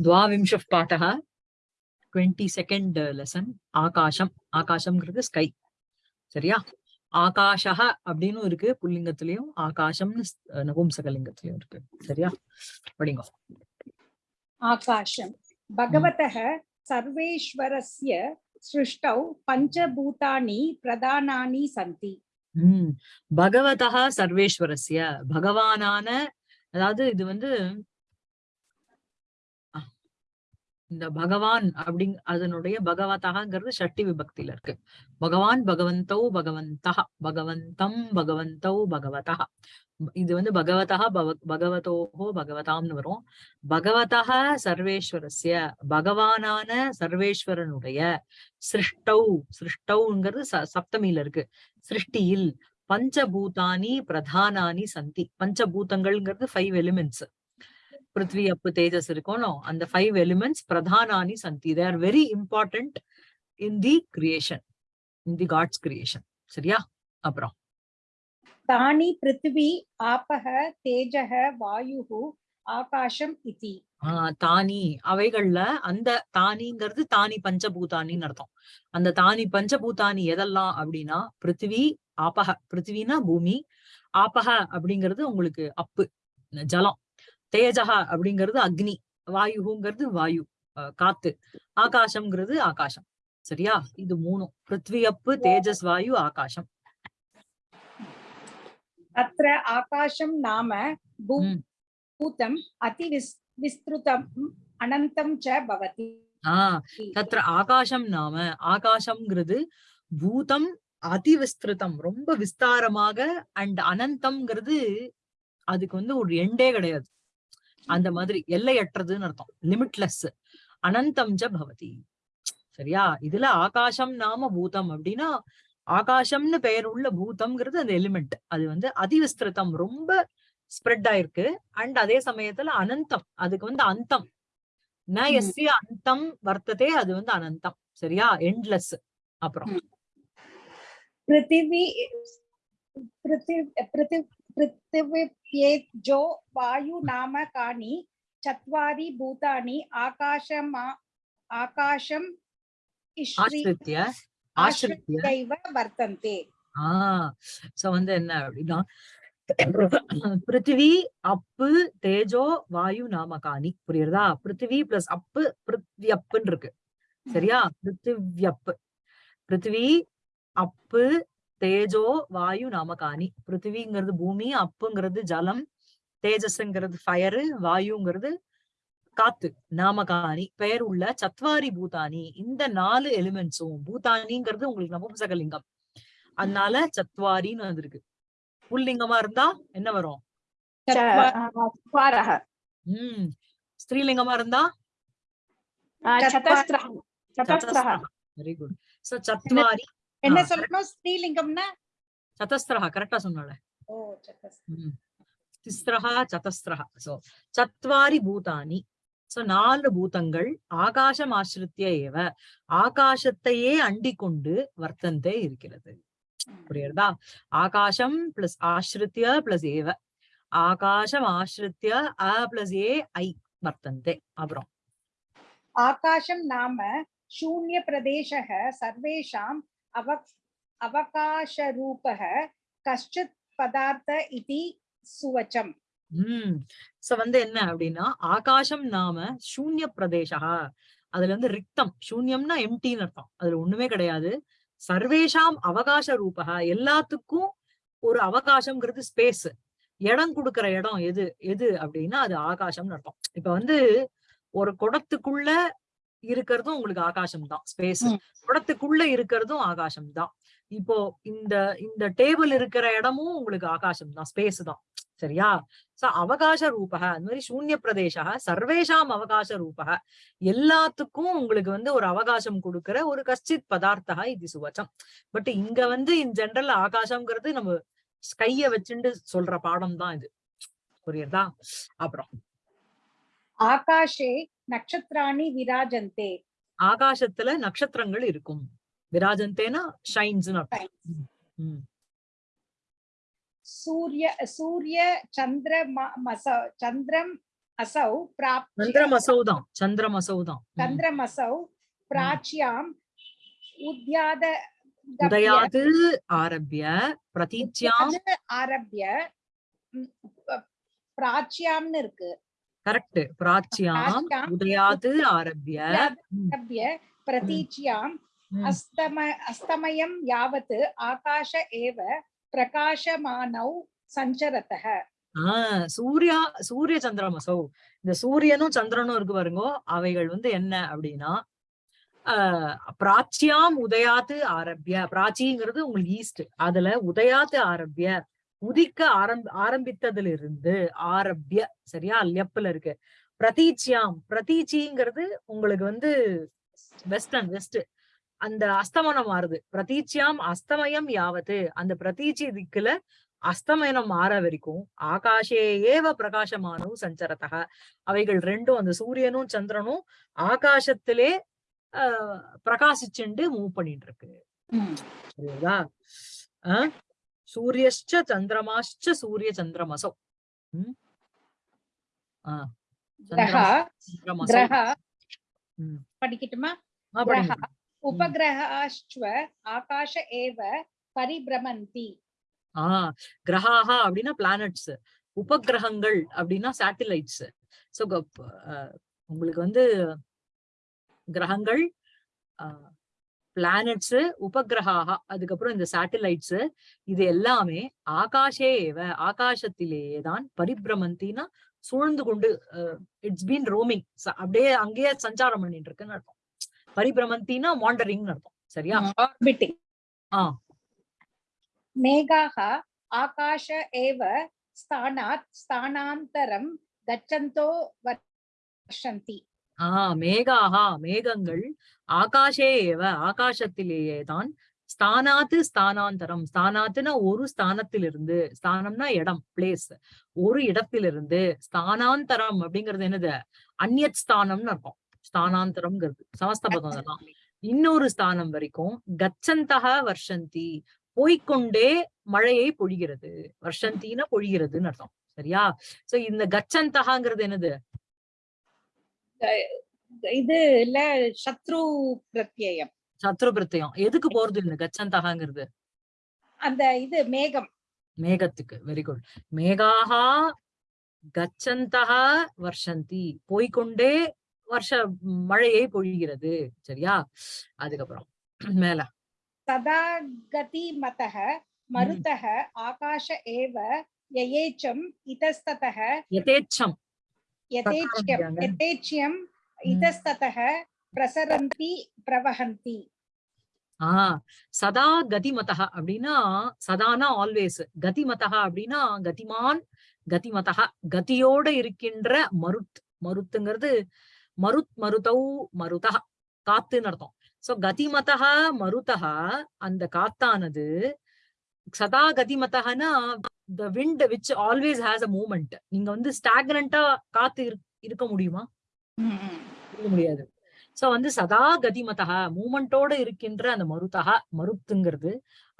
द्वाविंशः पाठः twenty second lesson ஆகாசம் ஆகாசம்ங்கிறது sky சரியா ஆகாஷக அப்படின்னு இருக்கு புல்லிங்கத்திலயும் ஆகாசம்னு ஸ்- நபும்சகலிங்கத்திலயும் இருக்கு சரியா படிங்க आकाशम् भगवतः सर्वेश्वरस्य सृष्टौ पञ्चभूतानि प्रधानानि सन्ति உம் பகவதா சர்வேஸ்வரஸ்ய பகவானான அதாவது இது வந்து அஹ், இந்த பகவான் அப்படிங் அதனுடைய பகவதகாங்கிறது ஷட்டி விபக்தியில இருக்கு. பகவான் பகவந்தௌ பகவந்தா பகவந்தம் பகவந்தௌ பகவதா இது வந்து பகவதா பகவதோஹோ பகவதாம்னு வரும். பகவதா சர்வேஸ்வரஸ்ய பகவானான சர்வேஸ்வரனுடைய சிருஷ்டௌ சிருஷ்டௌங்கிறது ச- சப்தமியில இருக்கு. சிருஷ்டியில் பஞ்சபூதானி பிரதானானி சந்தி. பஞ்சபூதங்கள்ங்கிறது ஃபைவ் எலிமெண்ட்ஸ் prithvi அப்பு தேஜஸ் irikono அந்த ஃபைவ் எலிமெண்ட்ஸ் elements சந்தி. Santi they are very important in the creation in the god's சரியா? அப்புறம். தானி பிருத்திவி ஆபக தேஜக வாயுகு ஆகாஷம் இதி. தானி. அவைகள்ல அந்த தானிங்கிறது தானி பஞ்சபூதானின்னு அர்த்தம். அந்த தானி பஞ்சபூதானி எதெல்லாம் அப்படின்னா பிருத்திவி ஆபக பிருத்திவினா பூமி ஆபக அப்படிங்கிறது உங்களுக்கு அப்பு ஜலம். தேஜகா அப்படிங்கிறது அக்னி. வாயுங்கிறது வாயு. காத்து. ஆகாசம்ங்கிறது ஆகாசம். சரியா? இது மூணும். பிருத்வியப்பு தேஜஸ் வாயு ஆகாசம். அத்த ஆகாசம் நாம பூதம் அதி விஸ்திருதம் அனந்தம் ச ஆஹ் தத்ர ஆகாசம் நாம. ஆகாசம்ங்கிறது பூதம் அதி விஸ்திருதம் ரொம்ப விஸ்தாரமாக அண்ட் அனந்தம்ங்கிறது அதுக்கு வந்து ஒரு எண்டே கிடையாது. அந்த மாதிரி எல்லையற்றதுன்னு அர்த்தம். லிமிட்லெஸ் அனந்தம் பவதி. சரியா? இதுல ஆகாசம் நாம பூதம் அப்படின்னா ஆகாசம்னு பெயர் உள்ள பூதம்ங்கிறது அந்த எலிமெண்ட் அது வந்து அதிவிஸ்திருத்தம். ரொம்ப ஸ்ப்ரெட் ஆயிருக்கு. அண்ட் அதே சமயத்துல அனந்தம். அதுக்கு வந்து அந்தம். எஸ்ய அந்தம் வர்த்ததே அது வந்து அனந்தம். சரியா? எண்ட்லெஸ் அப்புறம். பிருத்திவி பிருத்திவி पृथि पृथिव्येजो वायु नाम कानि चत्वारि भूतानि आकाशमा आकाशम् इश्रि ஆசிரித்ய ஆசிரித்ய आश्रित्यैव वर्तन्ते ஆஹ் சோ வந்து என்ன அப்படின்னா பிருத்திவி அப்பு தேஜோ வாயு நாமகானி புரியுறதா பிருத்திவி பிளஸ் அப்பு பிருத்வியப்புன்னு இருக்கு சரியா பிருத்திவ்யப்பு பிருத்திவி அப்பு தேஜோ வாயு நாமகாணி. பிருத்திவிங்கிறது பூமி அப்புங்கிறது ஜலம் தேஜஸ்ங்கிறது ஃபயரு வாயுங்கிறது காத்து நாமகாணி. பெயர் உள்ள சத்வாரி பூதானி. இந்த நாலு எலிமெண்ட்ஸும் பூதானிங்கிறது உங்களுக்கு நபும்சகலிங்கம் அதனால சத்வாரின்னு வந்திருக்கு. புல்லிங்கமா இருந்தா என்ன வரும்? உம் ஸ்ரீலிங்கமா இருந்தா? வெரி குட் சோ சத்வாரி என்ன சொல்லணும்? ஸ்ரீலிங்கம்னா? சதஸ்திரஹா கரெக்டா சொன்னால சோ பூதானி. சோ நாலு பூதங்கள் ஆகாசம் ஆசிரித்திய ஏவ. ஆகாசத்தையே அண்டி கொண்டு வர்த்தந்தே இருக்கிறது. புரியுறதா ஆகாசம் பிளஸ் ஆசிரித்திய பிளஸ் ஏவ. ஆகாசம் ஆசிரித்திய அ பிளஸ் ஏ ஐ வர்த்தந்தே. அப்புறம். ஆகாசம் நாம சூன்ய பிரதேச சர்வேஷாம் अव अवकाशरूपः कश्चित् पदार्थ इति सुवचम् உம் சோ வந்து என்ன அப்படின்னா ஆகாசம் நாம சூன்ய பிரதேசா அதுல வந்து ரிக்தம் சூன்யம்னா எம்டின்னு அர்த்தம் அதுல ஒண்ணுமே கிடையாது சர்வேஷாம் அவகாச ரூபக எல்லாத்துக்கும் ஒரு அவகாசம்ங்கிறது ஸ்பேஸ் இடம் கொடுக்கிற இடம் எது எது அப்படின்னா அது ஆகாசம்னு அர்த்தம் இப்ப வந்து ஒரு குடத்துக்குள்ள இருக்கிறதும் உங்களுக்கு ஆகாசம் தான் ஸ்பேஸ் படத்துக்குள்ள இருக்கிறதும் ஆகாசம் தான் இப்போ இந்த இந்த டேபிள் இருக்கிற இடமும் உங்களுக்கு ஆகாசம் தான் ஸ்பேஸ் தான். சரியா? சோ அவகாச ரூபக அந்த மாதிரி சூன்ய பிரதேச சர்வேஷாம் அவகாச ரூபக எல்லாத்துக்கும் உங்களுக்கு வந்து ஒரு அவகாசம் கொடுக்கற ஒரு கஷ்டித் பதார்த்தா இது சுவச்சம். பட் இங்க வந்து இன் ஜென்ரல் ஆகாசம்ங்கிறது நம்ம கைய வச்சுண்டு சொல்ற பாடம் தான் இது. புரியுதா? அப்புறம். ஆகாஷே நட்சத்திராணி விராஜந்தே. ஆகாசத்துல நட்சத்திரங்கள் இருக்கும். விராஜந்தேனா ஷைன்ஸ் சூரிய சூரிய சந்திர சந்திரம் அசௌ பிராப்தி சந்திரமசௌ தான். சந்திரமசௌ தான். சந்திரமசௌ பிராச்சியாம் உத்யாத உதயாது ஆரம்பிய பிரதீச்சியாம். ஆரம்பிய பிராச்சியாம்னு இருக்கு. கரெக்ட். பிராச்சியாம் உதயாது ஆரம்பிய. பிரதீச்சியாம். அஸ்தம அஸ்தமயம் யாவத் ஆகாஷ ஏவ பிரகாஷமானௌ சஞ்சரத்தக. சூர்யா சூரிய சந்திரமசௌ இந்த சூரியனும் சந்திரனும் இருக்கு பாருங்கோ. அவைகள் வந்து என்ன அப்படின்னா பிராச்சியாம் உதயாத்து ஆரம்பிய. பிராச்சிங்கிறது உங்களுக்கு ஈஸ்ட் அதுல உதயாத்து ஆரம்பிய. உதிக்க ஆரம்ப ஆரம்பித்ததுல இருந்து ஆரம்பிய சரியா? லெப்ல இருக்கு. பிரதீச்சியாம் பிரதீச்சிங்கிறது உங்களுக்கு வந்து வெஸ்டர்ன் வெஸ்ட் அந்த அஸ்தமனம் மாறுது. பிரதீச்சியாம் அஸ்தமயம் யாவத்து அந்த பிரதீச்சி திக்குல அஸ்தமனம் மாற வரைக்கும் ஆகாஷே ஏவ பிரகாசமானு சஞ்சரத்தக அவைகள் ரெண்டும் அந்த சூரியனும் சந்திரனும் ஆகாசத்திலே ஆஹ் பிரகாசிச்சுண்டு மூவ் பண்ணிட்டு இருக்கு. புரியுதா? ஆஹ் சூரியஷ்ட சந்திரமாஷ்ட சூரிய சந்திரமசௌ படிக்கட்டுமா? உபகிரகாஷ்வ ஆகாஷ பரிபிரமந்தி. ஆஹ் கிரகாஹா அப்படின்னா பிளானட்ஸ் உபகிரகங்கள் அப்படின்னா சேட்டிலைட்ஸ் சோ உங்களுக்கு வந்து கிரகங்கள் ஆஹ் பிளானட்ஸ் உபகிரகாக அதுக்கப்புறம் இந்த சேட்டலைட்ஸ் இது எல்லாமே ஆகாஷேவ ஏவ ஆகாசத்திலேயே தான் பரிபிரமந்தினா சூழ்ந்து கொண்டு இட்ஸ் பீன் ரோமிங் அப்படியே அங்கேயே சஞ்சாரம் பண்ணிட்டு இருக்குன்னு அர்த்தம். பரிபிரமந்தினா மாண்டரிங் அர்த்தம். சரியா? ஆர்பிட்டிங் ஆ. மேகாக ஆகாஷ ஏவ ஸ்தானாத் ஸ்தானாந்தரம் கச்சந்தோ வர்ஷந்தி. ஆஹ் மேகாஹா மேகங்கள் ஆகாஷே ஏவ ஆகாசத்திலேயே தான் ஸ்தானாத்து ஸ்தானாந்தரம். ஸ்தானாத்துனா ஒரு ஸ்தானத்திலிருந்து ஸ்தானம்னா இடம் பிளேஸ் ஒரு இடத்திலிருந்து ஸ்தானாந்தரம் அப்படிங்கிறது என்னது? அந்நியத் ஸ்தானம்னு அர்த்தம். ஸ்தானாந்தரம்ங்கிறது. சமஸ்தபதம் அதெல்லாம். இன்னொரு ஸ்தானம் வரைக்கும் கச்சந்தக வர்ஷந்தி போய்க்கொண்டே மழையை பொழிகிறது. வர்ஷந்தினா பொழிகிறதுன்னு அர்த்தம். சரியா? சோ இந்த கச்சந்தகாங்கிறது என்னது? இது இல்ல சத்ரு பிரத்யம் சத்ரு பிரத்யம் எதுக்கு போறது இந்த கச்சந்தகாங்கிறது? அந்த இது மேகம். மேகத்துக்கு. வெரி குட் மேகாகா கச்சந்தகா வர்ஷந்தி. போய்கொண்டே வருஷ மழையை பொழிகிறது. சரியா? அதுக்கப்புறம் மேல. சதா கதி மதக மருதக ஆகாஷ ஏவ யயேச்சம் இதஸ்ததக யதேச்சம். பிரகாரம் யதேச்யம் இதஸ்ததः பிரசரந்தி பிரவஹந்தி ஆஹ் சதா கதிமதக அப்படின்னா சதானா ஆல்வேஸ் கதிமதக அப்படின்னா கதிமான் கதிமதக கதியோட இருக்கின்ற மருத் மருத்துங்கிறது மருத் மருதௌ மருதக காத்துன்னு அர்த்தம் சோ கதிமதக மருதக அந்த காத்தானது சதா கதிமதகனா the wind which always has a movement நீங்க வந்து ஸ்டாக்னண்டா காத்து இருக்- இருக்க முடியுமா? இருக்க முடியாது. சோ வந்து சதா கதிமதக மூமெண்டோட இருக்கின்ற அந்த மருதக மருத்துங்கிறது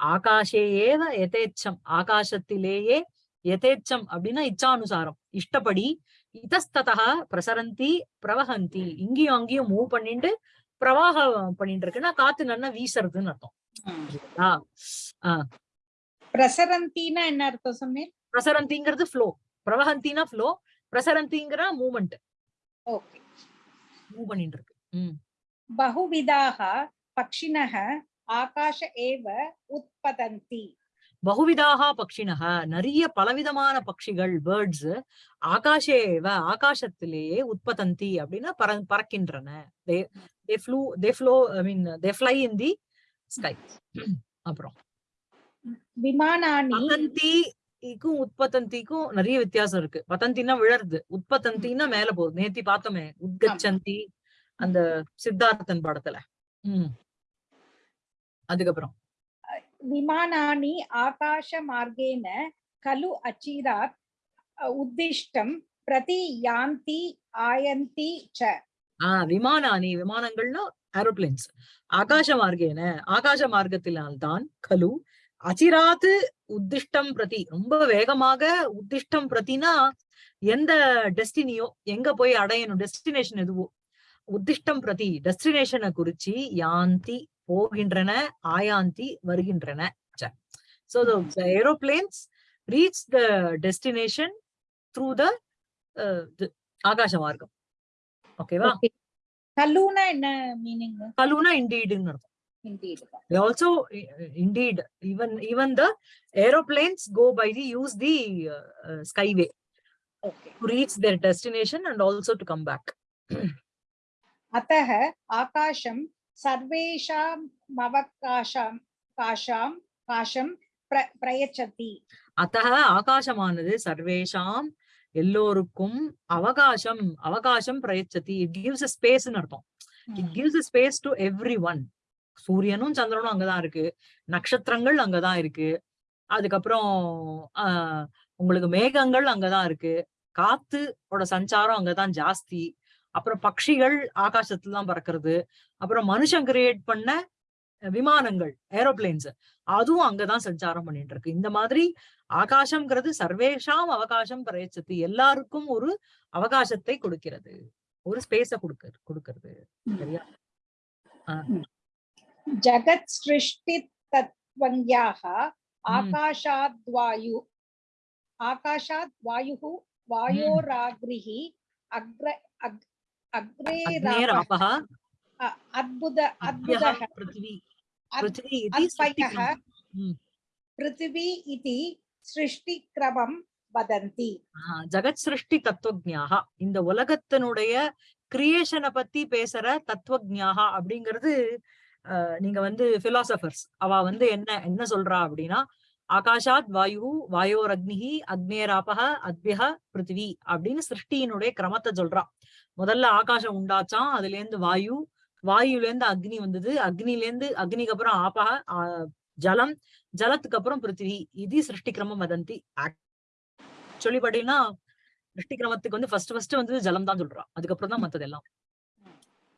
ஆகாஷே ஏவ எதேச்சம் ஆகாசத்திலேயே எதேச்சம் அப்படின்னா இச்சானுசாரம். இஷ்டப்படி இதஸ்ததக பிரசரந்தி பிரவஹந்தி இங்கேயும் அங்கேயும் மூவ் பண்ணிட்டு பிரவாகம் பண்ணிட்டு இருக்குன்னா காத்து நல்லா வீசுறதுன்னு அர்த்தம். புரியுதா? பிரசரந்தினா என்ன அர்த்தம் சொன்னேன் பிரசரந்திங்கிறது ஃப்ளோ பிரவஹந்தினா ஃப்ளோ பிரசரந்திங்கிற மூமெண்ட் ஓகே. மூவ் பண்ணிட்டு இருக்கு பகுவிதாக பக்ஷினக ஆகாஷ ஏவ உற்பதந்தி. பகுவிதாக பக்ஷினக நிறைய பலவிதமான பக்ஷிகள் பேர்ட்ஸ் ஆகாஷேவ ஆகாசத்திலேயே உற்பதந்தி அப்படின்னா பற பறக்கின்றன. They they flew they flow I mean they fly in the sky அப்புறம். விமானானி பதந்தி க்கும் உற்பத்தந்திக்கும் நிறைய வித்தியாசம் இருக்கு. பதந்தின்னா விழருது உற்பத்தந்தின்னா மேல போகுது நேத்தி பார்த்தோமே உத்கச்சந்தி அந்த சித்தார்த்தன் படத்துல. உம் அதுக்கப்புறம். விமானானி ஆகாஷ மார்கேன கலு அச்சீதாத் உத்திஷ்டம் பிரதி யாந்தி ஆயந்தி ச. ஆஹ் விமானானி விமானங்கள்னா ஏரோப்ளேன்ஸ் ஆகாஷ மார்கேன ஆகாஷ மார்க்கத்தினால்தான் கலு அச்சிராத்து உத்திஷ்டம் பிரதி. ரொம்ப வேகமாக உத்திஷ்டம் பிரதினா எந்த டெஸ்டினியோ எங்க போய் அடையணும் டெஸ்டினேஷன் எதுவோ. உத்திஷ்டம் பிரதி டெஸ்டினேஷனை குறிச்சு யாந்தி போகின்றன ஆயாந்தி வருகின்றன. So. The aeroplanes reach the destination through the ஆகாச மார்க்கம் ஓகேவா. கல்லுனா என்ன மீனிங் கலுனா இண்டீடுன்னு அர்த்தம். indeed They also i- indeed even even the aeroplanes go by the use the uh, uh, skyway okay to reach their destination and also to come back अतः आकाशं सर्वेषाम् अवकाशं काशां काशं प्र प्रयच्छति அத்தக ஆகாசமானது சர்வேஷாம் எல்லோருக்கும் அவகாசம் அவகாசம் பிரயச்சதி இட் கிவ்ஸ் அ ஸ்பேஸ் அர்த்தம் it gives a space to everyone சூரியனும் சந்திரனும் அங்கதான் இருக்கு. நட்சத்திரங்கள் அங்கதான் இருக்கு. அதுக்கப்புறம் ஆஹ் உங்களுக்கு மேகங்கள் அங்கதான் இருக்கு. காத்து ஓட சஞ்சாரம் அங்கதான் ஜாஸ்தி. அப்புறம் பட்சிகள் ஆகாசத்துல தான் பறக்கிறது. அப்புறம் மனுஷன் கிரியேட் பண்ண விமானங்கள் ஏரோப்ளேன்ஸ் அதுவும் அங்கதான் சஞ்சாரம் பண்ணிட்டு இருக்கு. இந்த மாதிரி ஆகாசம்ங்கிறது சர்வேஷாம் அவகாசம் பிரயச்சத்து. எல்லாருக்கும் ஒரு அவகாசத்தை கொடுக்கிறது. ஒரு ஸ்பேஸ கொடுக்க கொடுக்கிறது. சரியா? ஜகத் சிருஷ்டி தத்வன்யாக ஆகாஷாத் வாயு ஆகாஷாத் வாயு வாயோராகிரிஹி அக்ர அக்ரே ராபஹ அத்புத அத்புதஹ பிருத்வி பிருத்வி சிருஷ்டி கிரமம் வதந்தி ஜகத் சிருஷ்டி தத்துவஜாக இந்த உலகத்தினுடைய கிரியேஷனை பத்தி பேசுற தத்துவஜாக அப்படிங்கிறது நீங்க வந்து பிலாசபர்ஸ் அவ வந்து என்ன என்ன சொல்றா அப்படின்னா ஆகாஷாத் வாயு வாயோர் அக்னிஹி அக்னேராபக அத்பியக பிருத்திவி அப்படின்னு சிருஷ்டியினுடைய கிரமத்தை சொல்றா. முதல்ல ஆகாசம் உண்டாச்சாம் அதுல இருந்து வாயு வாயுல இருந்து அக்னி வந்தது. அக்னில இருந்து அக்னிக்கு அப்புறம் ஆபக ஆஹ் ஜலம் ஜலத்துக்கு அப்புறம் பிருத்திவி. இது சிருஷ்டி கிரமம் வதந்தி. சொல்லி பாத்தீங்கன்னா சிருஷ்டி கிரமத்துக்கு வந்து ஃபர்ஸ்ட் ஃபர்ஸ்ட் வந்து ஜலம் தான் சொல்றா. அதுக்கப்புறம் தான் மத்தது எல்லாம்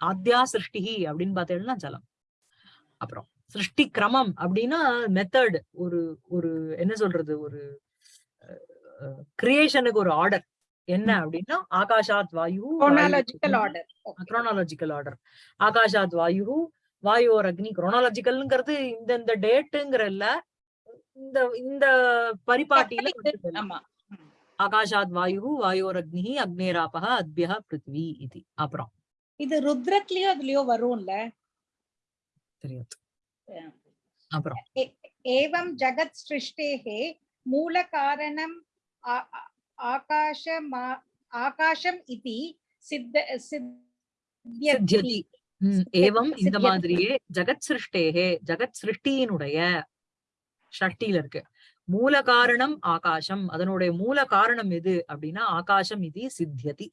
ஆத்யா சிருஷ்டிஹி அப்படின்னு பார்த்தீங்கன்னா ஜலம். அப்புறம் சிருஷ்டி கிரமம் அப்படின்னா மெத்தட் ஒரு ஒரு என்ன சொல்றது ஒரு கிரியேஷனுக்கு ஒரு ஆர்டர் என்ன அப்படின்னா ஆகாஷாத் வாயு Okay. குரோனாலஜிக்கல் ஆர்டர் ஆகாஷாத் வாயு வாயோர் அக்னி குரோனாலஜிக்கல்ங்கிறது இந்த இந்த டேட்டுங்கிற இல்ல இந்த இந்த பரிபாட்டியில ஆகாஷாத் வாயு வாயோர் அக்னி அக்னேராபக அத்பியக பிருத்வி இது. அப்புறம். இது ருத்ரத்லயோ அதுலயோ வரும்ல? தெரியாது அப்புறம் ஏவம் ஜகத் சிருஷ்டேகே மூல காரணம் ஆகாஷம் ஆகாஷம் இது சித்த சித்தியதி ஏவம் இந்த மாதிரியே ஜகத் சிருஷ்டேகே ஜகத் சிருஷ்டியினுடைய ஷட்டியில இருக்கு மூல காரணம் ஆகாசம் அதனுடைய மூல காரணம் எது அப்படின்னா ஆகாசம் இது சித்தியதி.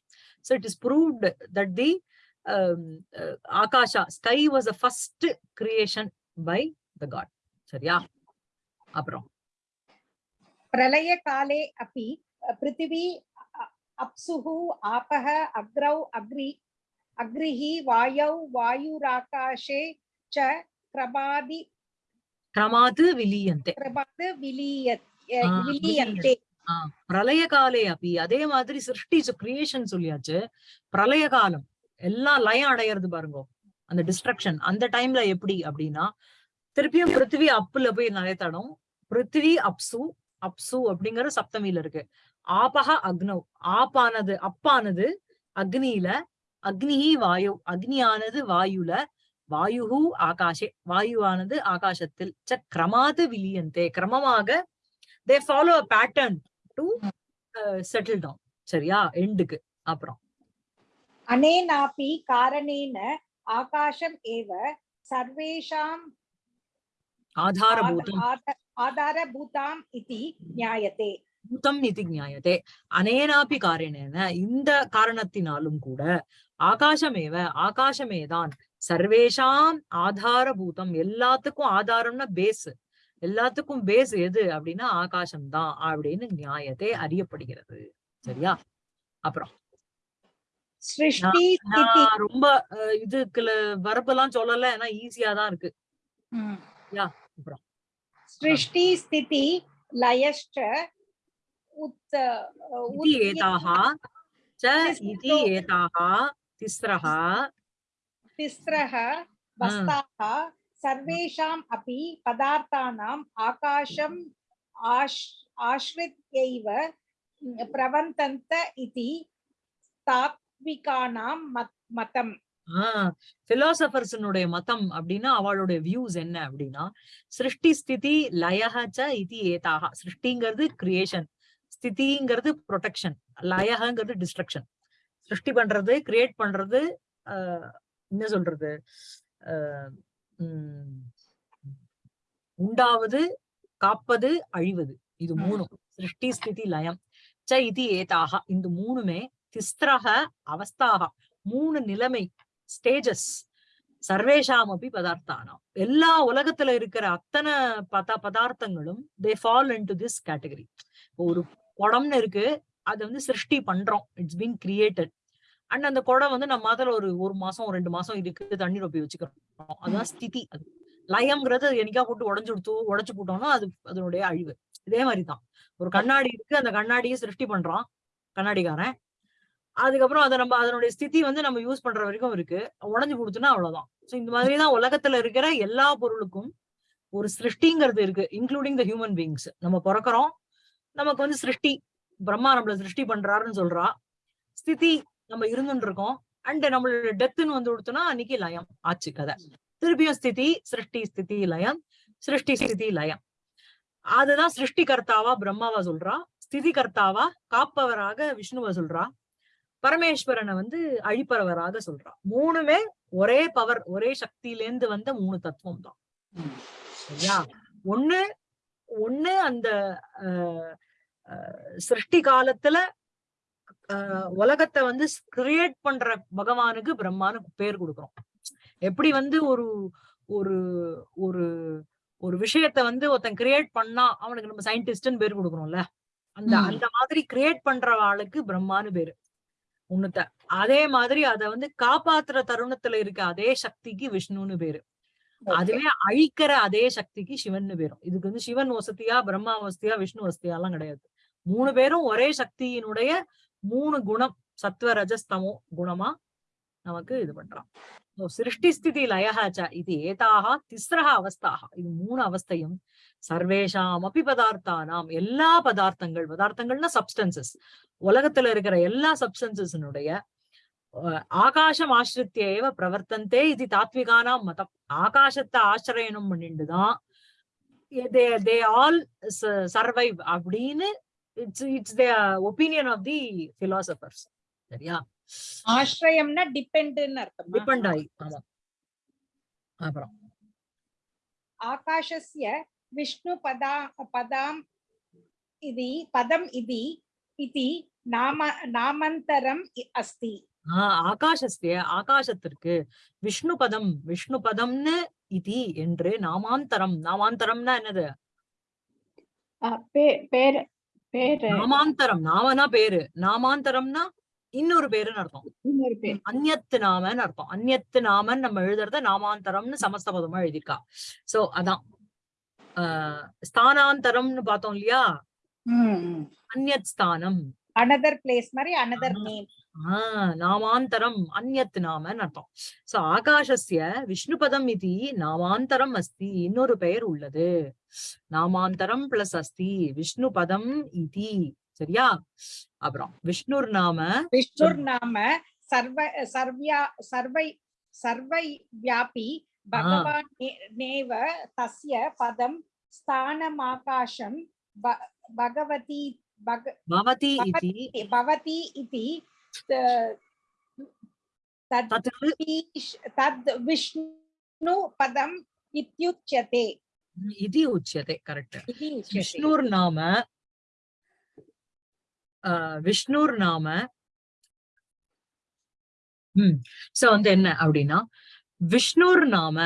So it is proved that the um, uh, akasha sky was the first creation by the god. சரியா? அப்புறம். பிரளய காலே அப்பி பிருத்திவி அப்சுகு ஆபக அக்ரௌ அக்ரி அக்ரிஹி வாயௌ வாயுராகாஷே ச கிரபாதி கிரமாது விலீயந்தே. கிரபாது விலீயந்தே. பிரளய காலே அப்பி அதே மாதிரி சிருஷ்டி கிரியேஷன் சொல்லியாச்சு. பிரளய காலம். எல்லாம் லயம் அடையிறது பாருங்க. அந்த டிஸ்ட்ரக்ஷன் அந்த டைம்ல எப்படி அப்படின்னா திருப்பியும் பிருத்திவி அப்புல போய் நிறைய தடம் பிருத்திவி அப்சு அப்சு அப்படிங்கிற சப்தமியில இருக்கு. ஆபக அக்னவ் ஆப்பானது அப்பானது அக்னியில அக்னிஹி வாயு அக்னியானது வாயுல வாயுஹு ஆகாஷே வாயுவானது ஆகாசத்தில் ச கிரமாது விலியந்தே கிரமமாக they follow a pattern to settle down சரியா? எண்டுக்கு அப்புறம். अनेनापि कारणेन आकाशम् एव सर्वेषाम् ஆதாரபூதம் आध- आध- आधारभूताम् इति ज्ञायते பூதம் இது ஞாயத்தே அனேனாபி காரணேன இந்த காரணத்தினாலும் கூட ஆகாசமேவ ஆகாசமேதான் சர்வேஷாம் ஆதாரபூதம் எல்லாத்துக்கும் ஆதாரம்னா பேஸ் எல்லாத்துக்கும் பேஸ் எது அப்படின்னா ஆகாசம் தான் அப்படின்னு நியாயத்தை அறியப்படுகிறது சரியா அப்புறம் சிருஷ்டி ரொம்ப இதுக்குல வரப்பெல்லாம் சொல்லல. ஏன்னா ஈஸியா தான் இருக்கு. யா அப்புறம். சிருஷ்டி ஸ்திதி லயஷ்ட உத் ஏதாஹ ச இதி ஏதாஹ திஸ்ரஹ. திஸ்ரஹ வஸ்தாஹ சர்வேஷாம் அபி பதார்த்தானாம் ஆகாஷம் ஆஷ் ஆஷ்ரித் எய்வ பிரவந்தந்த இதி தாத் சாத்விகானாம் மதம். பிலாசபர்ஸனுடைய மதம் அப்படின்னா அவளுடைய வியூஸ் என்ன அப்படின்னா சிருஷ்டி ஸ்திதி லயஹச்ச இது ஏதாக சிருஷ்டிங்கிறது கிரியேஷன் ஸ்திதிங்கிறது ப்ரொடெக்ஷன் லயகங்கிறது டிஸ்ட்ரக்ஷன் சிருஷ்டி பண்றது கிரியேட் பண்றது என்ன சொல்றது? உண்டாவது காப்பது அழிவது. இது மூணும். சிருஷ்டி ஸ்திதி லயம். ச இது ஏதாக இந்த மூணுமே திஸ்திரக அவஸ்தாக மூணு நிலைமை ஸ்டேஜஸ். சர்வேஷாம் அப்படி பதார்த்தானாம். எல்லா உலகத்துல இருக்கிற அத்தனை பத பதார்த்தங்களும் they fall into this category ஒரு குடம்னு இருக்கு அதை வந்து சிருஷ்டி பண்றோம். இட்ஸ் பீங் கிரியேட்டட் அண்ட் அந்த குடம் வந்து நம்ம அதுல ஒரு ஒரு மாசம் ரெண்டு மாசம் இருக்கு தண்ணி ரொப்பி வச்சுக்கிறோம். அதுதான் ஸ்திதி அது. லயம்ங்கிறது என்னைக்கா போட்டு உடஞ்சு கொடுத்து உடச்சு போட்டோம்னா அது அதனுடைய அழிவு. இதே மாதிரிதான். ஒரு கண்ணாடி இருக்கு அந்த கண்ணாடியை சிருஷ்டி பண்றான் கண்ணாடிக்காரன். அதுக்கப்புறம் அதை நம்ம அதனுடைய ஸ்திதி வந்து நம்ம யூஸ் பண்ற வரைக்கும் இருக்கு. உடஞ்சு கொடுத்தோம்னா அவ்வளவுதான். ஸோ இந்த மாதிரிதான் உலகத்துல இருக்கிற எல்லா பொருளுக்கும் ஒரு சிருஷ்டிங்கிறது இருக்கு இன்க்ளூடிங் த ஹியூமன் பீங்ஸ் நம்ம பிறக்கிறோம் நமக்கு வந்து சிருஷ்டி பிரம்மா நம்மள சிருஷ்டி பண்றாருன்னு சொல்றா. ஸ்திதி நம்ம இருந்துட்டு இருக்கோம். அண்ட் நம்மளோட டெத்துன்னு வந்து கொடுத்தோம்னா அன்னைக்கு லயம் ஆச்சு கதை. திருப்பியும் ஸ்திதி சிருஷ்டி ஸ்திதி லயம் சிருஷ்டி ஸ்திதி லயம். அதுதான் சிருஷ்டி கர்த்தாவா பிரம்மாவா சொல்றா. ஸ்திதி கர்த்தாவா காப்பவராக விஷ்ணுவ சொல்றா. பரமேஸ்வரனை வந்து அழிப்பவராக சொல்றா. மூணுமே ஒரே பவர் ஒரே சக்தியிலேந்து வந்த மூணு தத்துவம் தான் சரியா? ஒண்ணு ஒண்ணு அந்த சிருஷ்டி காலத்துல உலகத்தை வந்து கிரியேட் பண்ற பகவானுக்கு பிரம்மான்னு பேர் கொடுக்குறோம். எப்படி வந்து ஒரு ஒரு ஒரு ஒரு விஷயத்த வந்து ஒருத்தன் கிரியேட் பண்ணா அவனுக்கு நம்ம சயின்டிஸ்ட்னு பேர் கொடுக்குறோம்ல. அந்த. அந்த மாதிரி கிரியேட் பண்ற ஆளுக்கு பிரம்மான்னு பேரு. உன்னத்த அதே மாதிரி அத வந்து காப்பாத்துற தருணத்துல இருக்க அதே சக்திக்கு விஷ்ணுன்னு பேரு. அதுவே அழிக்கிற அதே சக்திக்கு சிவன்னு பேரும். இதுக்கு வந்து சிவன் வசதியா பிரம்மா வசதியா விஷ்ணு வசதியா எல்லாம் கிடையாது. மூணு பேரும் ஒரே சக்தியினுடைய மூணு குணம் சத்வ ரஜஸ்தமோ குணமா நமக்கு இது பண்றான் சிருஷ்டி ஸ்திதி லயஹாச்ச இது ஏதாக திஸ்ரஹ அவஸ்தாக இது மூணு அவஸ்தையும் சர்வேஷாம் அபி பதார்த்தானாம் எல்லா பதார்த்தங்கள் பதார்த்தங்கள்னா சப்ஸ்டன்சஸ் உலகத்துல இருக்கிற எல்லா சப்ஸ்டன்சஸினுடைய ஆகாசம் ஆசிரித்திய ஏவ பிரவர்த்தந்தே இது தாத்விகானாம் மதம். ஆகாசத்தை ஆசிரியனம் பண்ணிட்டுதான் தே ஆல் சர்வைவ் அப்படின்னு it's it's the opinion of the philosophers. சரியா? ஆශ්‍රயம்னா டிபெண்ட்னு அர்த்தம்? டிபெண்ட் ஆகி ஆமா. அப்புறம். आकाशस्य विष्णुपदा पदाम् इति पदम् इति इति नाम नामान्तरम् इ- अस्ति ஆஹ் ஆகாசஸ்திய ஆகாசத்திற்கு விஷ்ணு பதம் விஷ்ணு பதம்னு இதி என்று நாமாந்தரம் நாமாந்தரம்னா என்னது பே- பேர் பேரு நாமாந்தரம் நாமனா பேரு நாமாந்தரம்னா இன்னொரு பேருன்னு அர்த்தம் இன்னொரு பேர் அந்நியத்து நாமன்னு அர்த்தம் அந்நியத்து நாமன் நம்ம எழுதுறத நாமாந்தரம்னு சமஸ்த பதமா எழுதியிருக்கா சோ அதான் ஆஹ் ஸ்தானாந்தரம்னு பார்த்தோம் இல்லையா? அந்நத் ஸ்தானம். அனதர் பிளேஸ் மாதிரி அனதர் நேம் நாமாந்தரம் அந்நத் நாமன்னு அர்த்தம். சோ ஆகாஷஸ்ய விஷ்ணுபதம் இது நாமாந்தரம் அஸ்தி இன்னொரு பெயர் உள்ளது. நாமாந்தரம் பிளஸ் அஸ்தி விஷ்ணுபதம் இது. சரியா? அப்புறம் விஷ்ணுர் நாம விஷ்ணுர் நாம சர்வ சர்வியா சர்வை சர்வை வியாபி பகவான் நேவ தஸ்ய பதம் ஸ்தானம் ஆகாஷம் பகவதி பவதி இதி. பவதி இதி தத் விஷ்ணு பதம் இத்யுச்சதே. இது உச்சதே கரெக்ட். விஷ்ணுர் நாம விஷ்ணுர் நாம ஸோ வந்து என்ன அப்படின்னா விஷ்ணுர் நாம.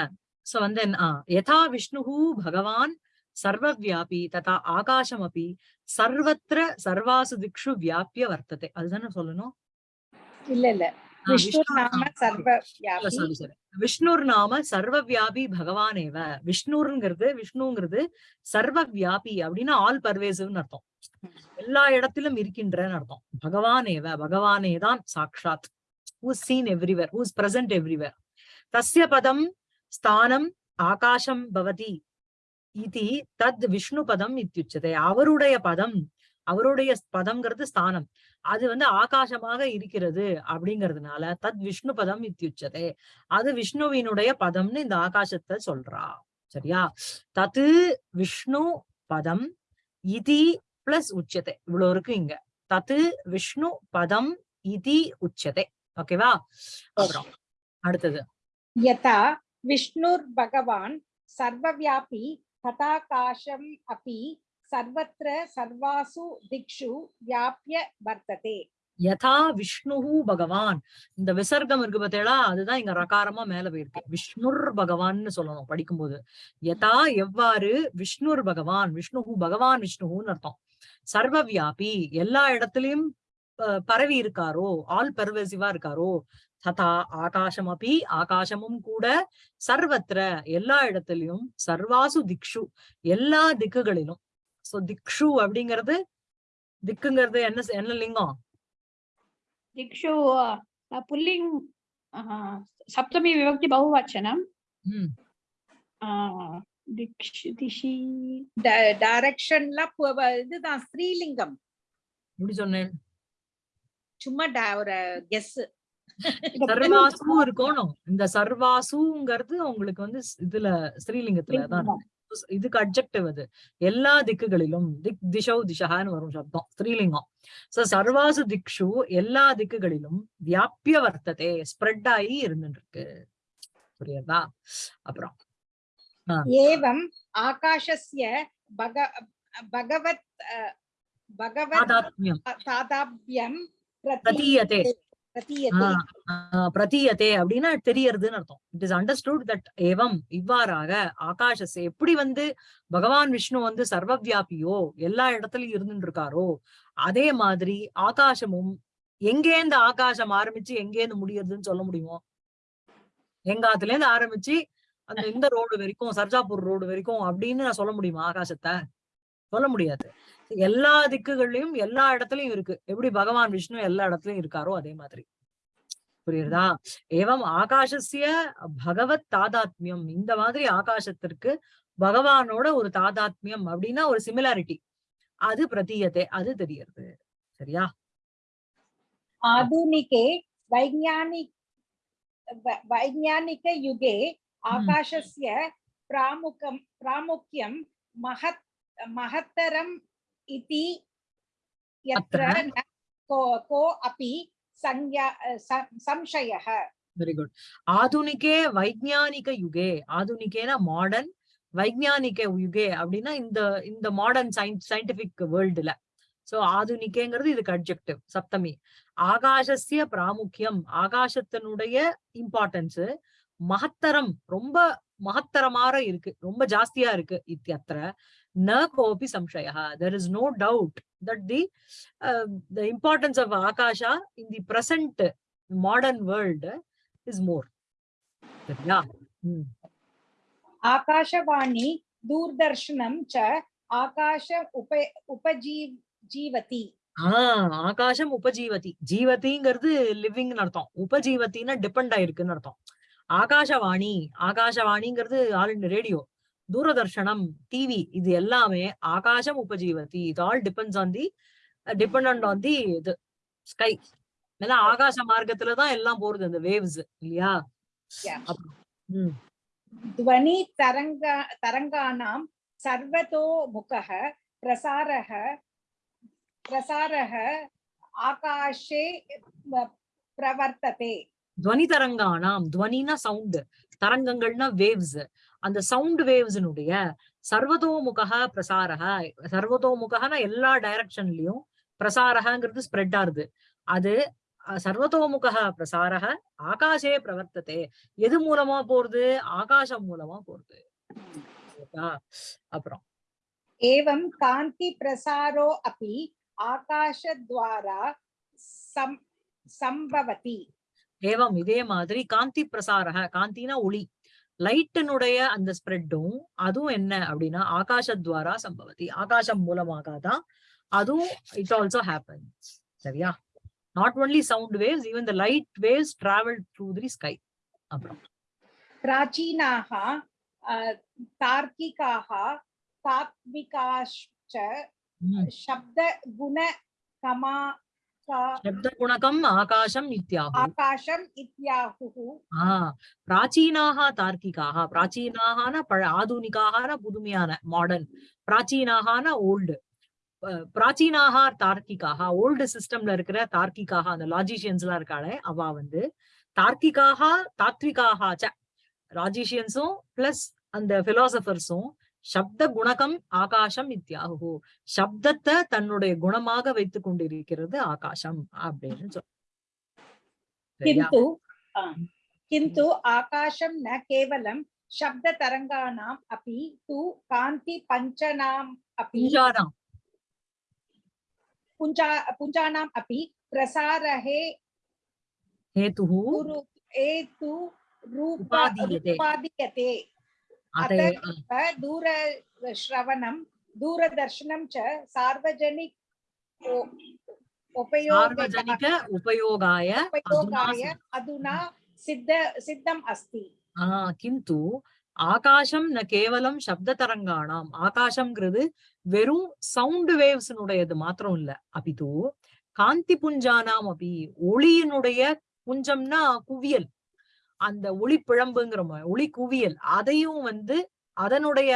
சோ வந்து யதா விஷ்ணுஹு பகவான் சர்வவியாபி ததா ஆகாசம் அப்படி சர்வத்திர சர்வாசு திக்ஷு வியாபிய வர்த்ததே. அதுதானே சொல்லணும்? இல்ல இல்ல. விஷ்ணுர் நாம. சர்வ வியாபி பகவானேவ. விஷ்ணுங்கிறது விஷ்ணுங்கிறது சர்வவியாபி அப்படின்னா ஆல் பர்வேசிவ்னு அர்த்தம். எல்லா இடத்திலும் இருக்கின்றன்னு அர்த்தம். பகவானேவ பகவானே தான் சாக்ஷாத் who's seen everywhere who's present everywhere தசிய பதம் ஸ்தானம் ஆகாசம் பவதி இதி தத் விஷ்ணு பதம் இத்தியுச்சதே அவருடைய பதம் அவருடைய பதம்ங்கிறது ஸ்தானம். அது வந்து ஆகாசமாக இருக்கிறது அப்படிங்கிறதுனால தத் விஷ்ணு பதம் இத்தியுச்சதே. அது விஷ்ணுவினுடைய பதம்னு இந்த ஆகாசத்தை சொல்றா. சரியா? தத்து விஷ்ணு பதம் இதி பிளஸ் உச்சதை. இவ்வளவு இருக்கு இங்க. தத்து விஷ்ணு பதம் இதி உச்சதை. ஓகேவா? அப்புறம் அடுத்தது. यथा विष्णुर्भगवान् सर्वव्यापी तथाकाशम् अपि सर्वत्र सर्वासु दिक्षु व्याप्य वर्तते யதா விஷ்ணுஹு பகவான் இந்த விசர்க்கம் இருக்கு பார்த்தேடா அதுதான் இங்க ரகாரமா மேல போயிருக்கு விஷ்ணுர் பகவான்னு சொல்லணும் படிக்கும்போது யதா எவ்வாறு விஷ்ணுர் பகவான் விஷ்ணுஹு பகவான் விஷ்ணுஹுன்னு அர்த்தம் சர்வவியாபி எல்லா இடத்துலயும் அஹ், பரவி இருக்காரோ ஆல் பர்வசிவா இருக்காரோ ததா ஆகாசம் அப்படி ஆகாசமும் கூட சர்வத்திர எல்லா இடத்துலயும் சர்வாசு திக்ஷு எல்லா திக்குகளிலும். சோ திக்ஷு அப்படிங்கிறது திக்குங்கிறது என்ன என்ன லிங்கம்? திக்ஷு புல்லிங் சப்தமி விபக்தி பகுவச்சனம். டைரக்ஷன்ல இதுதான் ஸ்ரீலிங்கம். எப்படி சொன்னேன்? சும்மா ஒரு கெஸ் சர்வாசு ஒரு இந்த சர்வாசுங்கிறது உங்களுக்கு வந்து இதுல ஸ்ரீலிங்கத்துலதான் இதுக்கு அட்ஜெக்டிவ் அது. எல்லா திக்குகளிலும் திக் திஷௌ திஷகான்னு வரும் சப்தம். ஸ்ரீலிங்கம். சோ சர்வாசு திக்ஷு எல்லா திக்குகளிலும் வியாபிய வர்த்ததே ஸ்ப்ரெட் ஆகி இருந்துருக்கு புரியுதா? அப்புறம் ஏவம் ஆகாஷஸ்ய பக பகவத் பகவத் தாதாத்மியம். பிரதீயதே. பிரதீயத்தே. அப்படின்னா தெரியறதுன்னு அர்த்தம். இட் இஸ் அண்டர்ஸ்டுட் தட் ஏவம் இவ்வாறாக ஆகாஷஸ் எப்படி வந்து பகவான் விஷ்ணு வந்து சர்வ வியாபியோ எல்லா இடத்துலயும் இருந்துட்டு இருக்காரோ அதே மாதிரி ஆகாசமும் எங்கேருந்து ஆகாசம் ஆரம்பிச்சு எங்கேருந்து முடியறதுன்னு சொல்ல முடியுமோ? எங்காத்துல இருந்து ஆரம்பிச்சு அந்த இந்த ரோடு வரைக்கும் சர்ஜாபூர் ரோடு வரைக்கும் அப்படின்னு நான் சொல்ல முடியுமா ஆகாசத்தை? சொல்ல முடியாது. எல்லா திக்குகள்லயும் எல்லா இடத்துலயும் இருக்கு. எப்படி பகவான் விஷ்ணு எல்லா இடத்துலயும் இருக்காரோ அதே மாதிரி. புரியுதா ஏவம் ஆகாசசிய பகவத் தாதாத்மியம். இந்த மாதிரி ஆகாசத்திற்கு பகவானோட ஒரு தாதாத்மியம் அப்படின்னா ஒரு சிமிலாரிட்டி அது பிரதீயத்தை அது தெரியறது. சரியா? ஆதுனிகே வைஜானிக் வைஜானிக யுகே ஆகாசஸ்ய பிராமுகம் பிராமுக்கியம் மகத் மகத்தரம் इति यत्र अत्र? न को को अपि संज्ञा सं- संशयः very good ஆதுனிகே வைஜானிக UK ஆதுனிகேனா modern வைஜானிக UK அப்படின்னா இந்த இந்த மாடர்ன் சயின்ஸ் சயின்டிபிக் வேர்ல்டுல சோ ஆதுனிகேங்கிறது இதுக்கு அட்ஜெக்டிவ் சப்தமி ஆகாசஸ்ய பிராமுக்கியம் ஆகாசத்தினுடைய இம்பார்ட்டன்ஸ் மகத்தரம் ரொம்ப மகத்தரமாக இருக்கு ரொம்ப ஜாஸ்தியா இருக்கு இத்தியத்திர na kopi samshayaha. There is no doubt that the, uh, the importance of Akasha in the present modern world is more. But yeah. Hmm. Akashavani, Durdarshanam cha, Akasha upa, upajeev, jeevati. ஆஹ் ஆகாசம் உபஜீவதி ஜீவதிங்கிறது லிவிங்னு அர்த்தம் உபஜீவத்தின்னா depend ஆயிருக்குன்னு அர்த்தம் ஆகாஷவாணி ஆகாஷவாணிங்கிறது all radio தூரதர்ஷனம் TV இது எல்லாமே ஆகாசம் உபஜீவதி. இது all depends on the depend on the இது ஸ்கை ஏன்னா ஆகாச மார்க்கத்துலதான் எல்லாம் போறது அந்த வேவ்ஸ் இல்லையா? துவனி தரங்க தரங்கானாம் சர்வதோ முகக பிரசாரக பிரசாரக ஆகாஷே பிரவர்த்ததே. துவனி தரங்கானாம் துவனினா சவுண்ட் தரங்கங்கள்னா வேவ்ஸ் அந்த சவுண்ட் வேவ்ஸினுடைய சர்வதோமுக பிரசாரக சர்வதோமுகனா எல்லா டைரக்ஷன்லயும் பிரசாரகங்கிறது ஸ்ப்ரெட் ஆகுது. அது சர்வதோமுக பிரசாரக ஆகாஷே பிரவர்த்ததே. எது மூலமா போறது? ஆகாசம் மூலமா போறது. அப்புறம். ஏவம் காந்தி பிரசாரோ அப்படி ஆகாஷத்வாரா சம்பவதி. ஏவம் இதே மாதிரி காந்தி பிரசாரக காந்தினா ஒளி. லைட்டனுடைய அந்த ஸ்ப்ரெட்டும் அதுவும் என்ன அப்படின்னா ஆகாஷத்வாரா சம்பவத்தி ஆகாஷம் மூலமாக தான் அதுவும் இட் ஆல்சோ ஹேப்பன்ஸ் சரியா? Not only sound waves even the light waves travel through the sky அப்புறம். பிராச்சீனாக தார்க்கிகாக தாத்விகாஷ்ச சப்த குண கமா शब्दगुणकमा का- சப்த குணகம் ஆகாசம் நித்யாகு आकाशम् इत्याहुः ஆஹ் பிராச்சீனாக தார்க்கிகாக பிராச்சீனாகன பழ ஆதுனிகாகன புதுமையான மாடர்ன் பிராச்சீனாகன ஓல்டு பிராச்சீனாக தார்க்கிகாக ஓல்டு சிஸ்டம்ல இருக்கிற தார்க்கிகாக அந்த லாஜிஷியன்ஸ் எல்லாம் இருக்காளே அவ வந்து தார்க்கிகாக தாத்விகாக ச லாஜிஷியன்ஸும் பிளஸ் அந்த பிலாசபர்ஸும் சப்த குணகம் ஆகாசம் இத்தியாகு சப்தத்தை தன்னுடைய குணமாக வைத்துக் கொண்டிருக்கிறது ஆகாசம் அப்படின்னு சொல் சரியா? किन्तु आ, किन्तु आकाशं न केवलं शब्दतरङ्गाणाम् अपि तु कान्तिपञ्चनाम् अपि புஞ்சானாம் पुञ्जा पुञ्जानाम् अपि प्रसारहे हेतुः गुरु हेतु रूप उपादीयते। उपादीयते अतः अतः दूरश्रवणं दूरदर्शनं च सार्वजनिक उ- उपयोग सार्वजनिक उपयोगाय अधुना उपयोगाय सिद्ध- अधुना सिद्ध सिद्धम् अस्ति ஆ, கிந்து ஆகாசம் ந கேவலம் சப்த தரங்கானாம் ஆகாசம்ங்கிறது வெறும் சவுண்ட் வேவ்ஸ்னுடையது மாத்திரம் இல்ல அபிது காந்தி புஞ்சானாம் அபி ஒளியினுடைய புஞ்சம்னா குவியல் அந்த ஒளி பிழம்புங்கிற மா- ஒளி குவியல் அதையும் வந்து அதனுடைய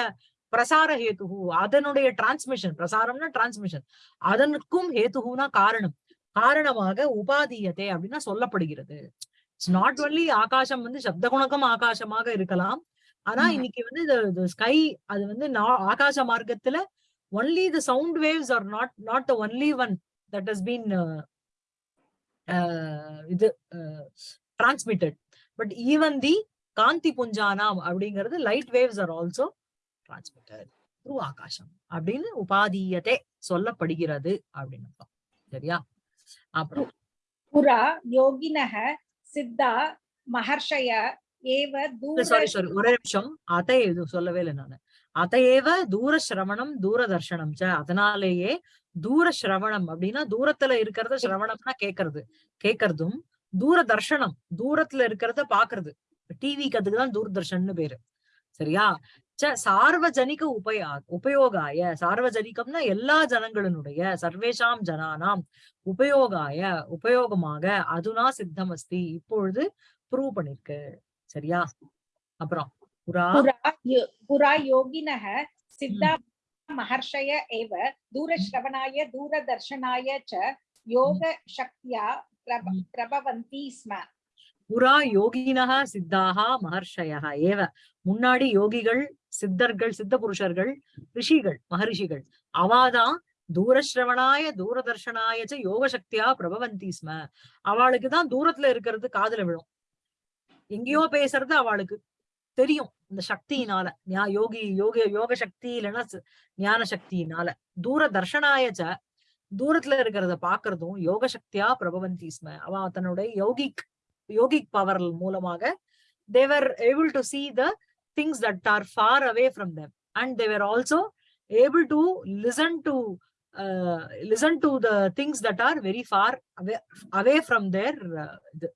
பிரசார ஹேதுகு அதனுடைய டிரான்ஸ்மிஷன் பிரசாரம்னா டிரான்ஸ்மிஷன் அதனுக்கும் ஹேதுகுனா காரணம். காரணமாக உபாதீயத்தை அப்படின்னா சொல்லப்படுகிறது. இட்ஸ் நாட் ஒன்லி ஆகாசம் வந்து சப்த குணகம் ஆகாசமாக இருக்கலாம். ஆனா. இன்னைக்கு வந்து ஸ்கை அது வந்து ஆகாச மார்க்கத்துல only the sound waves are not not the only one that has been இது டிரான்ஸ்மிட்டட் பட் ஈவன் தி காந்தி புஞ்சானாம் அப்படிங்கிறது light waves are also transmitted through ஆகாஷம் அப்படின்னு உபாதீயத்தை சொல்லப்படுகிறது அப்படின்னு சரியா? அப்புறம் புறா யோகினக சித்தா மகர்ஷய ஏவ சாரி சாரி ஒரே நிமிஷம். அதை சொல்லவே இல்லை நானு. அதையேவ தூர சிரவணம் தூரதர்ஷனம் அதனாலேயே தூர சிரவணம் அப்படின்னா தூரத்துல இருக்கிறத சிரவணம்னா கேக்குறது. கேக்குறதும் தூரதர்ஷனம் தூரத்துல இருக்கிறத பாக்குறது. டிவிக்கு அதுக்குதான் தூர்தர்ஷன்னு பேரு. சரியா? சார்வஜனிக உபயா உபயோகாய சார்வஜனிகம்னா எல்லா ஜனங்களினுடைய சர்வேஷாம் ஜனானாம் உபயோகாய உபயோகமாக அதுனா சித்தம் அஸ்தி இப்பொழுது ப்ரூவ் பண்ணிருக்கு. சரியா? அப்புறம் புரா புரா யோகினக சித்தா மகர்ஷய ஏவ தூரஸ்ரவனாய தூரதர்ஷனாய ச யோக சக்தியா பிரபவந்தி யோகினகா சித்தாகா மகர்ஷயா ஏவ முன்னாடி யோகிகள் சித்தர்கள் சித்த புருஷர்கள் ரிஷிகள் மகரிஷிகள் அவாதான் தூரஸ்ரவணாய தூரதர்ஷனாயச்ச யோக சக்தியா பிரபவந்தி ஸ்ம. அவளுக்குதான் தூரத்துல இருக்கிறது காதல விழும். எங்கேயோ பேசுறது அவளுக்கு தெரியும் இந்த சக்தியினால. யோகி யோக யோக சக்தி இல்லைன்னா ஞான சக்தியினால தூர தர்ஷனாயச்ச தூரத்துல இருக்கிறத பாக்குறதும் யோக சக்தியா பிரபவந்தி ஸ்ம அவ தன்னுடைய யோகிக் யோகிக் பவர் மூலமாக they're able to see the things that are far away from them and they're also able to listen to listen to the things that are very far away from their இது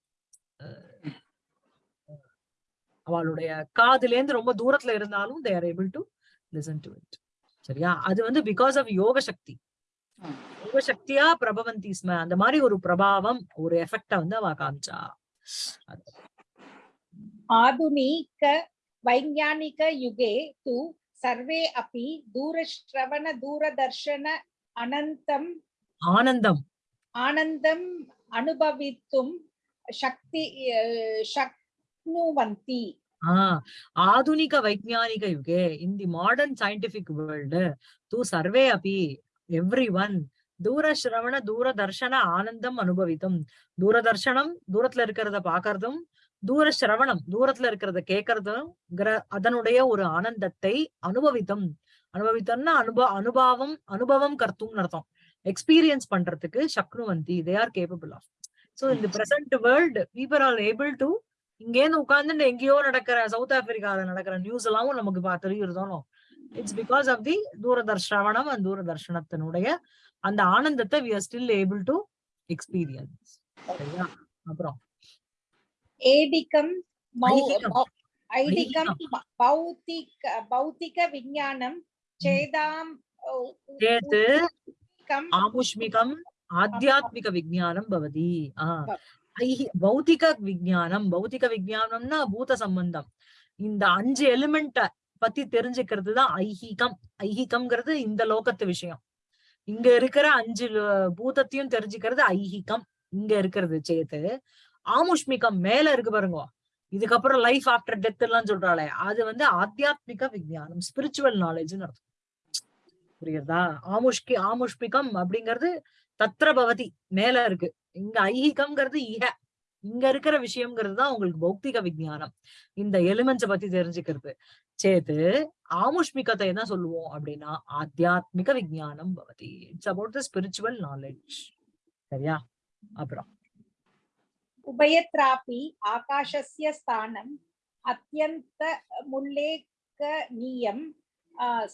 அவளுடைய காதுல ரொம்ப தூரத்துல இருந்தாலும் they're able to listen to it சரியா அது வந்து because of யோக சக்தி சக்தியா பிரபவந்தி ஸ்ம. அந்த மாதிரி ஒரு பிரபாவம் ஒரு எஃபெக்டா வந்து அவ காமிச்சா. ஆதுனிக வைஞ்ஞானிக யுகே தூ சர்வே அப்பி தூரஸ்ரவண தூரதர்ஷன அனந்தம் ஆனந்தம். ஆனந்தம் அனுபவித்தும் சக்தி சக்னுவந்தி. ஆதுனிக வைஜானிக UK in the modern scientific world தூ சர்வே அப்பி எவ்ரி ஒன் தூர சிரவண தூர தர்ஷன ஆனந்தம் அனுபவித்தும். தூரதர்ஷனம் தூரத்துல இருக்கிறத பாக்குறதும் தூர சிரவணம் தூரத்துல இருக்கிறத கேட்கறதும் அதனுடைய ஒரு ஆனந்தத்தை அனுபவித்தும். அனுபவித்தம்னா அனுபவ அனுபவம் அனுபவம் கர்த்தும் அர்த்தம். எக்ஸ்பீரியன்ஸ் பண்றதுக்கு சக்னுவந்தி they are capable of so இந்த present world people are able to இங்கேருந்து உட்கார்ந்துட்டு எங்கேயோ நடக்கிற சவுத் ஆப்பிரிக்கால நடக்கிற நியூஸ் எல்லாம் நமக்கு தெரியுறதானோ இட்ஸ் பிகாஸ் ஆஃப் தி தூரதர்ஷவனம் அண்ட் தூரதர்ஷனத்தினுடைய அந்த ஆனந்தத்தை we are still able to experience சரியா அப்புறம் ஏடிகம் ஐடிகம் பௌத்திக பௌத்திக விஞ்ஞானம் சேதாம் சேத்து ஆமுஷ்மிகம் ஆத்தியாத்மிக விஜானம் பவதி பௌத்திக விஜானம் பௌத்திக விஜானம்னா பூத சம்பந்தம் இந்த அஞ்சு எலிமெண்ட பத்தி தெரிஞ்சுக்கிறது தான் ஐஹிகம். ஐஹிகம்ங்கிறது இந்த லோகத்து விஷயம். இங்க இருக்கிற அஞ்சு பூதத்தையும் தெரிஞ்சுக்கிறது ஐஹிகம். இங்க இருக்கிறது சேர்த்து ஆமுஷ்மிகம் மேல இருக்கு பாருங்க. இதுக்கப்புறம் லைஃப் ஆஃப்டர் டெத் எல்லாம் சொல்றாளே. அது வந்து ஆத்தியாத்மிக விஜயானம் ஸ்பிரிச்சுவல் நாலேஜ்னு அர்த்தம். புரியுறதா ஆமுஷ்கி ஆமுஷ்மிகம் அப்படிங்கிறது தத்ரபவதி மேல இருக்கு. இங்க ஐஹிகம்ங்கிறது ஈக இங்க இருக்கிற விஷயம்ங்கிறது தான் உங்களுக்கு பௌத்திக விஜயானம் இந்த எலிமெண்ட்ஸை பத்தி தெரிஞ்சுக்கிறது. சேத்து ஆமுஷ்மிகத்தை என்ன சொல்லுவோம் அப்படின்னா ஆத்தியாத்மிக விஜயானம் பவதி. It's about the spiritual knowledge சரியா? அப்புறம். உபயத்ராபி ஆகாஷஸ்ய ஸ்தானம் அத்தியந்த முல்லேக்கநீயம்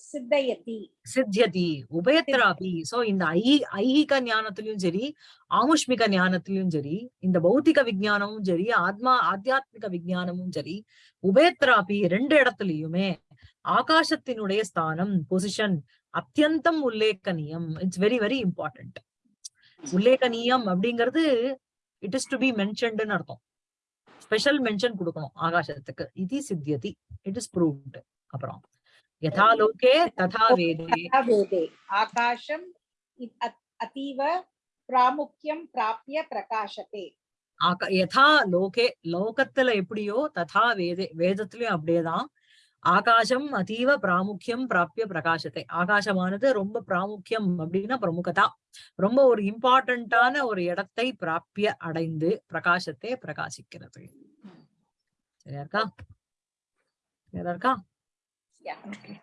சித்தயதி. சித்தியதி உபயத்திராபி. சோ இந்த ஐ ஐகிக ஞானத்திலயும் சரி ஆமுஷ்மிக ஞானத்திலயும் சரி இந்த பௌத்திக விஜயானமும் சரி ஆத்மா ஆத்தியாத்மிக விஜயானமும் சரி உபயத்திராபி ரெண்டு இடத்துலயுமே ஆகாசத்தினுடைய ஸ்தானம் பொசிஷன் அத்தியந்தம் உல்லேக்கனியம் இட்ஸ் வெரி வெரி இம்பார்ட்டன்ட் உல்லேக்கனியம் அப்படிங்கிறது இட் இஸ் டு பி மென்ஷன்டுன்னு அர்த்தம். ஸ்பெஷல் மென்ஷன் கொடுக்கணும் ஆகாசத்துக்கு. இது சித்தியதி. இட் இஸ் ப்ரூவ்டு அப்புறம் யதா லோகே ததா வேதே तथा वेदे आकाशम् इ- अ- अतीव प्रामुख्यं प्राप्य प्रकाशते ஆக- யதா லோகே லோகத்துல எப்படியோ ததா வேதே வேதத்திலயும் அப்படியேதான் ஆகாசம் அதீவ பிராமுக்கியம் பிராப்பிய பிரகாசத்தை ஆகாசமானது ரொம்ப பிராமுக்கியம் அப்படின்னா பிரமுகதா ரொம்ப ஒரு இம்பார்ட்டன்டான ஒரு இடத்தை பிராப்பிய அடைந்து பிரகாசத்தை பிரகாசிக்கிறது சரியா இருக்கா சரியா இருக்கா Yeah. Okay.